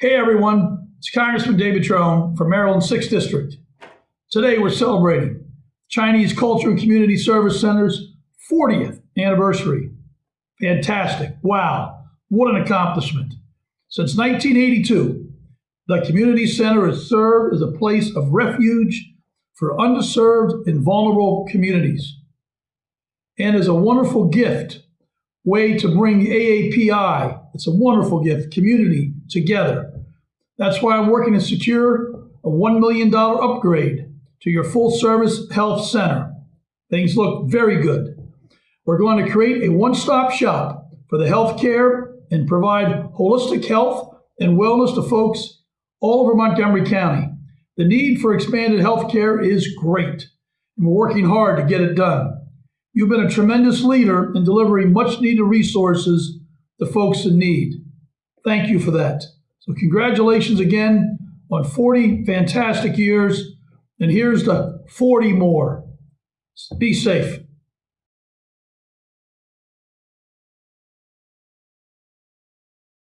Hey everyone, it's Congressman David Trone from Maryland's 6th District. Today we're celebrating Chinese Culture and Community Service Center's 40th anniversary. Fantastic. Wow. What an accomplishment. Since 1982, the Community Center has served as a place of refuge for underserved and vulnerable communities and is a wonderful gift way to bring AAPI, it's a wonderful gift, community together. That's why I'm working to secure a $1 million upgrade to your full service health center. Things look very good. We're going to create a one stop shop for the healthcare and provide holistic health and wellness to folks all over Montgomery County. The need for expanded healthcare is great, and we're working hard to get it done. You've been a tremendous leader in delivering much needed resources to folks in need. Thank you for that. So, congratulations again on 40 fantastic years. And here's the 40 more. Be safe.